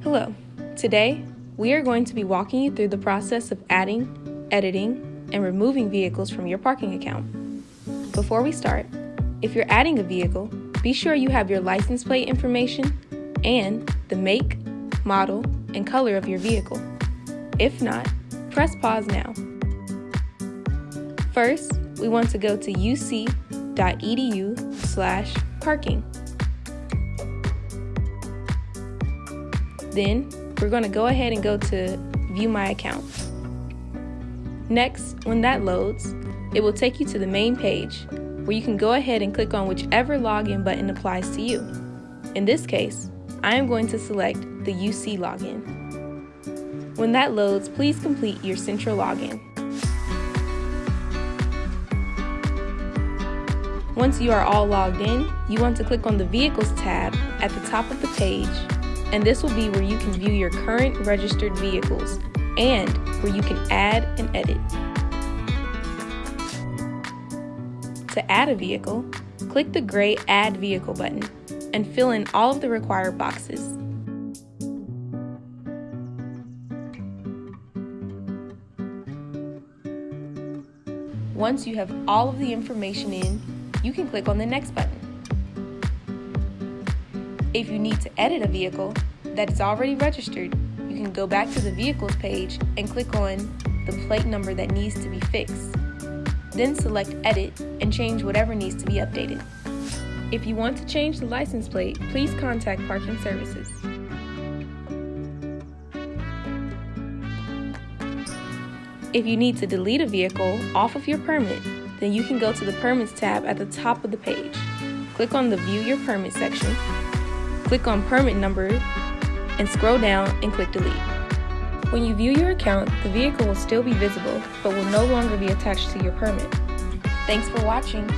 Hello. Today, we are going to be walking you through the process of adding, editing, and removing vehicles from your parking account. Before we start, if you're adding a vehicle, be sure you have your license plate information and the make, model, and color of your vehicle. If not, press pause now. First, we want to go to uc.edu slash parking. Then, we're going to go ahead and go to View My Account. Next, when that loads, it will take you to the main page where you can go ahead and click on whichever login button applies to you. In this case, I am going to select the UC login. When that loads, please complete your central login. Once you are all logged in, you want to click on the Vehicles tab at the top of the page, and this will be where you can view your current registered vehicles and where you can add and edit. To add a vehicle, click the gray Add Vehicle button and fill in all of the required boxes. Once you have all of the information in, you can click on the Next button. If you need to edit a vehicle that is already registered, you can go back to the Vehicles page and click on the plate number that needs to be fixed. Then select Edit and change whatever needs to be updated. If you want to change the license plate, please contact Parking Services. If you need to delete a vehicle off of your permit, then you can go to the Permits tab at the top of the page. Click on the View Your Permit section, click on Permit Number, and scroll down and click Delete. When you view your account, the vehicle will still be visible, but will no longer be attached to your permit. Thanks for watching.